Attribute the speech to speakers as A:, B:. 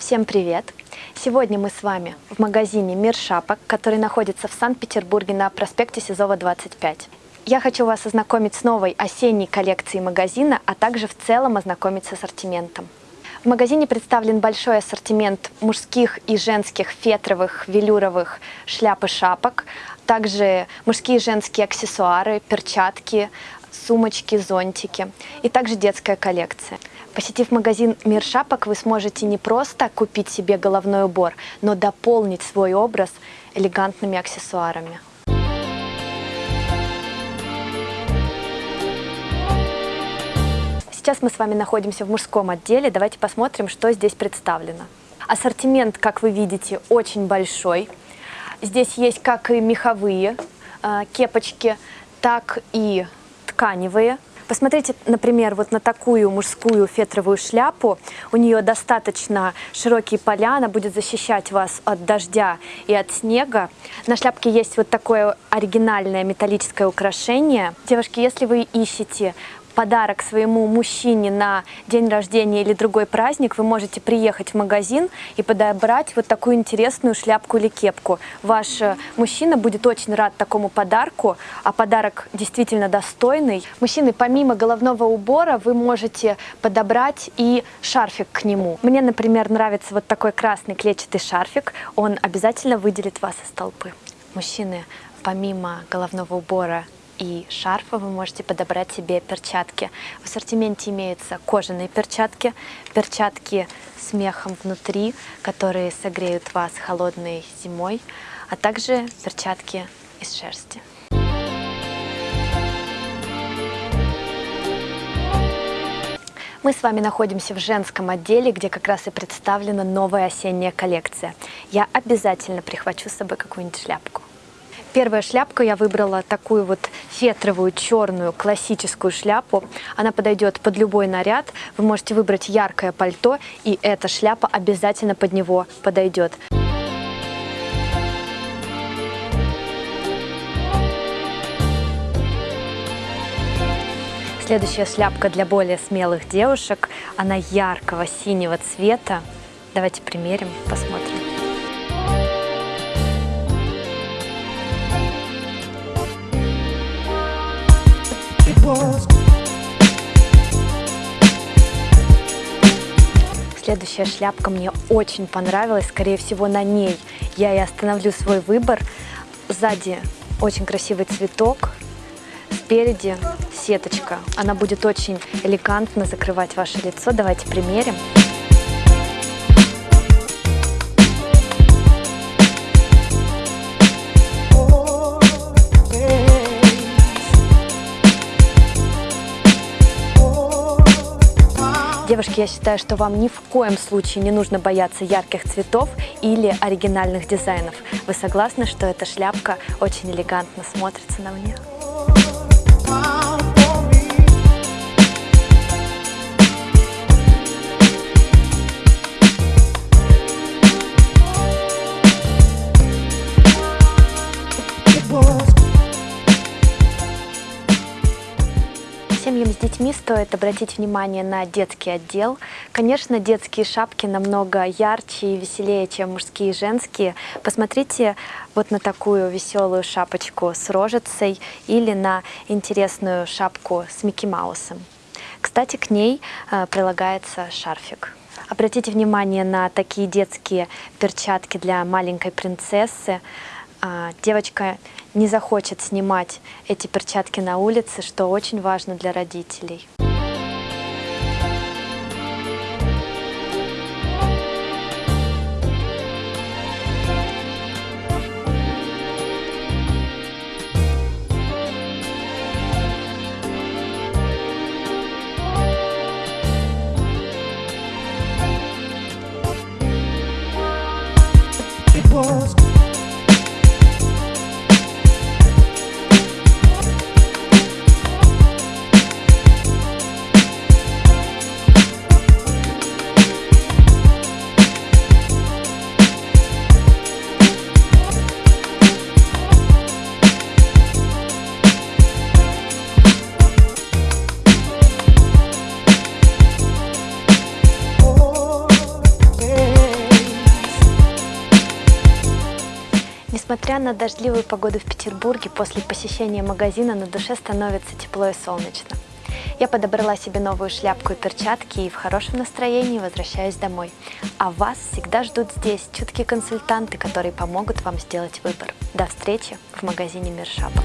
A: Всем привет! Сегодня мы с вами в магазине «Мир шапок», который находится в Санкт-Петербурге на проспекте Сизова, 25. Я хочу вас ознакомить с новой осенней коллекцией магазина, а также в целом ознакомить с ассортиментом. В магазине представлен большой ассортимент мужских и женских фетровых, велюровых шляп и шапок, также мужские и женские аксессуары, перчатки, сумочки, зонтики и также детская коллекция. Посетив магазин «Мир шапок», вы сможете не просто купить себе головной убор, но дополнить свой образ элегантными аксессуарами. Сейчас мы с вами находимся в мужском отделе. Давайте посмотрим, что здесь представлено. Ассортимент, как вы видите, очень большой. Здесь есть как и меховые э, кепочки, так и тканевые. Посмотрите, например, вот на такую мужскую фетровую шляпу. У нее достаточно широкие поля, она будет защищать вас от дождя и от снега. На шляпке есть вот такое оригинальное металлическое украшение. Девушки, если вы ищете подарок своему мужчине на день рождения или другой праздник, вы можете приехать в магазин и подобрать вот такую интересную шляпку или кепку. Ваш э, мужчина будет очень рад такому подарку, а подарок действительно достойный. Мужчины, помимо головного убора, вы можете подобрать и шарфик к нему. Мне, например, нравится вот такой красный клетчатый шарфик, он обязательно выделит вас из толпы. Мужчины, помимо головного убора и шарфа вы можете подобрать себе перчатки. В ассортименте имеются кожаные перчатки, перчатки с мехом внутри, которые согреют вас холодной зимой, а также перчатки из шерсти. Мы с вами находимся в женском отделе, где как раз и представлена новая осенняя коллекция. Я обязательно прихвачу с собой какую-нибудь шляпку. Первая шляпка я выбрала такую вот фетровую черную классическую шляпу. Она подойдет под любой наряд. Вы можете выбрать яркое пальто, и эта шляпа обязательно под него подойдет. Следующая шляпка для более смелых девушек. Она яркого синего цвета. Давайте примерим, посмотрим. Следующая шляпка мне очень понравилась, скорее всего на ней я и остановлю свой выбор. Сзади очень красивый цветок, спереди сеточка. Она будет очень элегантно закрывать ваше лицо. Давайте примерим. Девушки, я считаю, что вам ни в коем случае не нужно бояться ярких цветов или оригинальных дизайнов. Вы согласны, что эта шляпка очень элегантно смотрится на мне? Детьми стоит обратить внимание на детский отдел. Конечно, детские шапки намного ярче и веселее, чем мужские и женские. Посмотрите вот на такую веселую шапочку с рожицей или на интересную шапку с Микки Маусом. Кстати, к ней э, прилагается шарфик. Обратите внимание на такие детские перчатки для маленькой принцессы. А, девочка не захочет снимать эти перчатки на улице, что очень важно для родителей. Несмотря на дождливую погоду в Петербурге, после посещения магазина на душе становится тепло и солнечно. Я подобрала себе новую шляпку и перчатки и в хорошем настроении возвращаюсь домой. А вас всегда ждут здесь чуткие консультанты, которые помогут вам сделать выбор. До встречи в магазине Мир Шапок.